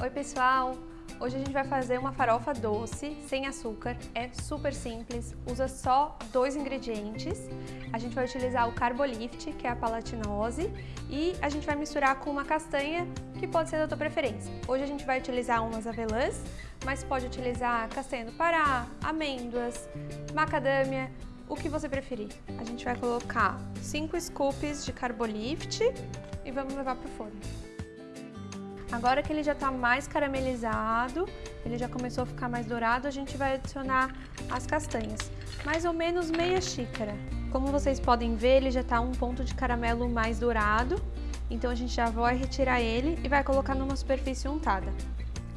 Oi pessoal! Hoje a gente vai fazer uma farofa doce, sem açúcar, é super simples, usa só dois ingredientes. A gente vai utilizar o Carbolift, que é a palatinose, e a gente vai misturar com uma castanha, que pode ser da tua preferência. Hoje a gente vai utilizar umas avelãs, mas pode utilizar castanha do Pará, amêndoas, macadâmia, o que você preferir. A gente vai colocar 5 scoops de Carbolift e vamos levar para o forno. Agora que ele já está mais caramelizado, ele já começou a ficar mais dourado, a gente vai adicionar as castanhas. Mais ou menos meia xícara. Como vocês podem ver, ele já está um ponto de caramelo mais dourado. Então a gente já vai retirar ele e vai colocar numa superfície untada.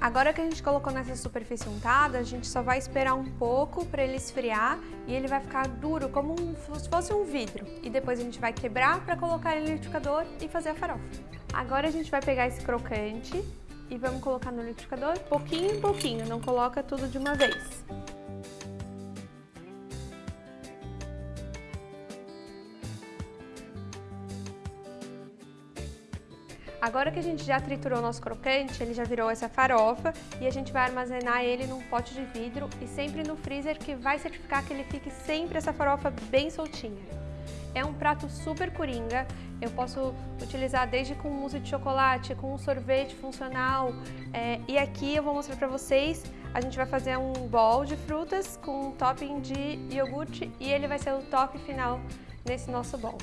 Agora que a gente colocou nessa superfície untada, a gente só vai esperar um pouco para ele esfriar e ele vai ficar duro, como um, se fosse um vidro. E depois a gente vai quebrar para colocar ele no liquidificador e fazer a farofa. Agora a gente vai pegar esse crocante e vamos colocar no liquidificador pouquinho em pouquinho, não coloca tudo de uma vez. Agora que a gente já triturou o nosso crocante, ele já virou essa farofa e a gente vai armazenar ele num pote de vidro e sempre no freezer que vai certificar que ele fique sempre essa farofa bem soltinha. É um prato super coringa, eu posso utilizar desde com mousse de chocolate, com um sorvete funcional é, e aqui eu vou mostrar para vocês, a gente vai fazer um bowl de frutas com um topping de iogurte e ele vai ser o top final nesse nosso bowl.